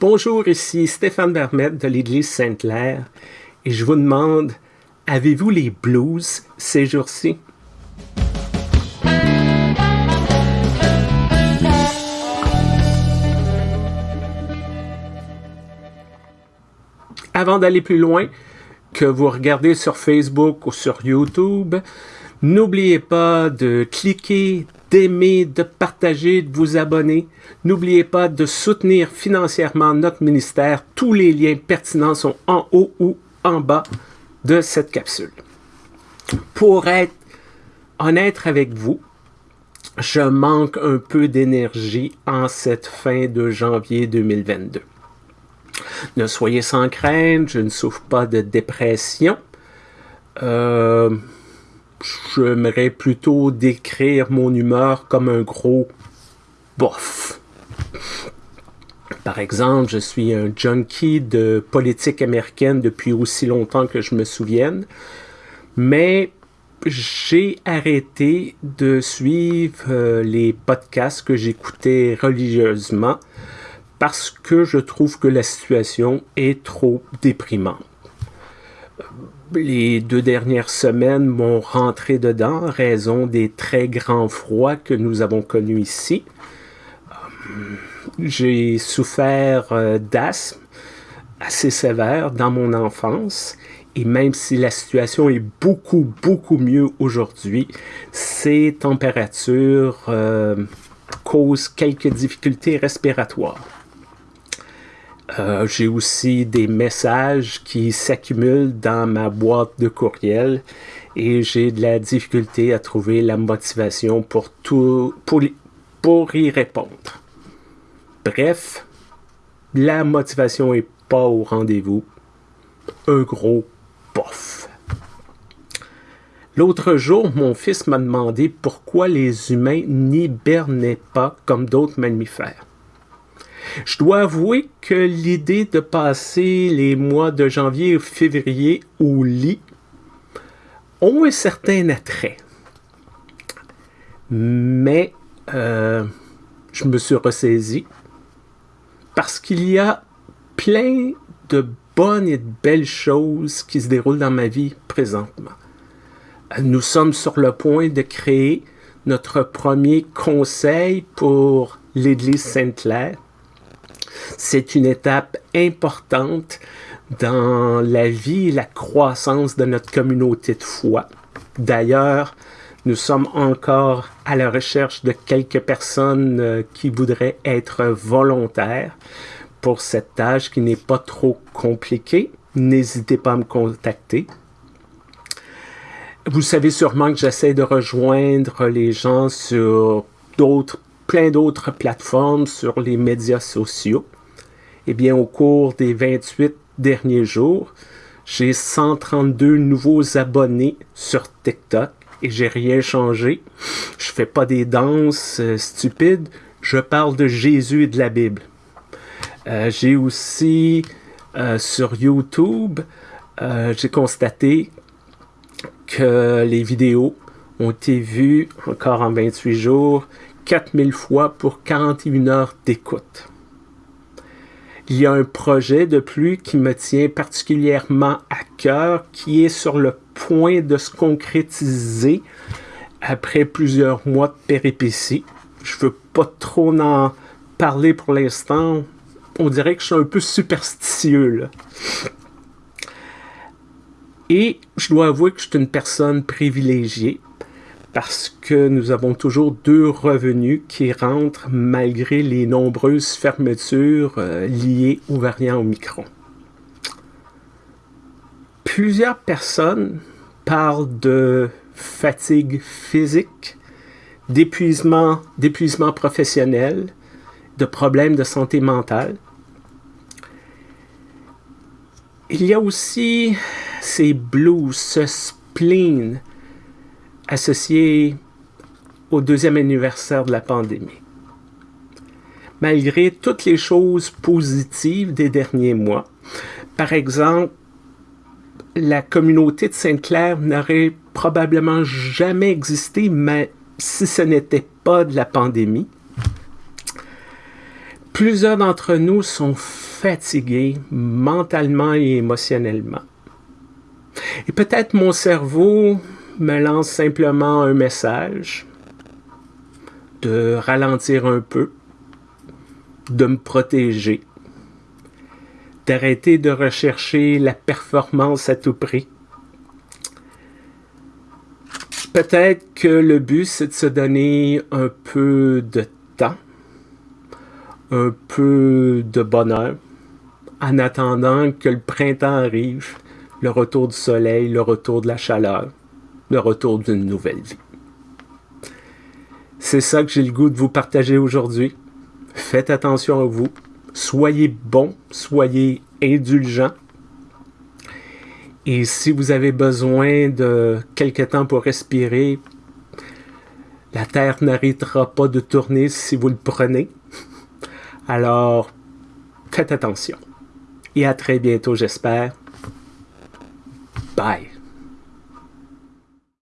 Bonjour, ici Stéphane Vermette de l'Église Sainte-Claire et je vous demande, avez-vous les blues ces jours-ci? Avant d'aller plus loin, que vous regardez sur Facebook ou sur YouTube, n'oubliez pas de cliquer, d'aimer, de partager, de vous abonner. N'oubliez pas de soutenir financièrement notre ministère. Tous les liens pertinents sont en haut ou en bas de cette capsule. Pour être honnête avec vous, je manque un peu d'énergie en cette fin de janvier 2022. Ne soyez sans crainte, je ne souffre pas de dépression. Euh, j'aimerais plutôt décrire mon humeur comme un gros bof. Par exemple, je suis un junkie de politique américaine depuis aussi longtemps que je me souvienne, mais j'ai arrêté de suivre euh, les podcasts que j'écoutais religieusement parce que je trouve que la situation est trop déprimante. Les deux dernières semaines m'ont rentré dedans en raison des très grands froids que nous avons connus ici. Euh, j'ai souffert euh, d'asthme assez sévère dans mon enfance et même si la situation est beaucoup, beaucoup mieux aujourd'hui, ces températures euh, causent quelques difficultés respiratoires. Euh, j'ai aussi des messages qui s'accumulent dans ma boîte de courriel et j'ai de la difficulté à trouver la motivation pour, tout, pour, pour y répondre. Bref, la motivation n'est pas au rendez-vous. Un gros pof. L'autre jour, mon fils m'a demandé pourquoi les humains n'hibernaient pas comme d'autres mammifères. Je dois avouer que l'idée de passer les mois de janvier et février au lit ont un certain attrait. Mais euh, je me suis ressaisi parce qu'il y a plein de bonnes et de belles choses qui se déroulent dans ma vie présentement. Nous sommes sur le point de créer notre premier conseil pour l'Église Sainte-Claire c'est une étape importante dans la vie et la croissance de notre communauté de foi. D'ailleurs, nous sommes encore à la recherche de quelques personnes euh, qui voudraient être volontaires pour cette tâche qui n'est pas trop compliquée. N'hésitez pas à me contacter. Vous savez sûrement que j'essaie de rejoindre les gens sur d'autres, plein d'autres plateformes, sur les médias sociaux. Eh bien, au cours des 28 derniers jours, j'ai 132 nouveaux abonnés sur TikTok et j'ai rien changé. Je fais pas des danses euh, stupides, je parle de Jésus et de la Bible. Euh, j'ai aussi euh, sur YouTube, j'ai constaté que les vidéos ont été vues encore en 28 jours 4000 fois pour 41 heures d'écoute. Il y a un projet de plus qui me tient particulièrement à cœur, qui est sur le point de se concrétiser après plusieurs mois de péripéties. Je veux pas trop en parler pour l'instant. On dirait que je suis un peu superstitieux. Et je dois avouer que je suis une personne privilégiée parce que nous avons toujours deux revenus qui rentrent malgré les nombreuses fermetures euh, liées aux variants Omicron. Plusieurs personnes parlent de fatigue physique, d'épuisement, d'épuisement professionnel, de problèmes de santé mentale. Il y a aussi ces blues, ce spleen, associé au deuxième anniversaire de la pandémie. Malgré toutes les choses positives des derniers mois, par exemple, la communauté de Sainte-Claire n'aurait probablement jamais existé mais si ce n'était pas de la pandémie. Plusieurs d'entre nous sont fatigués mentalement et émotionnellement. Et peut-être mon cerveau me lance simplement un message de ralentir un peu, de me protéger, d'arrêter de rechercher la performance à tout prix. Peut-être que le but, c'est de se donner un peu de temps, un peu de bonheur, en attendant que le printemps arrive, le retour du soleil, le retour de la chaleur, le retour d'une nouvelle vie. C'est ça que j'ai le goût de vous partager aujourd'hui. Faites attention à vous. Soyez bon, soyez indulgent. Et si vous avez besoin de quelque temps pour respirer, la Terre n'arrêtera pas de tourner si vous le prenez. Alors, faites attention. Et à très bientôt, j'espère. Bye.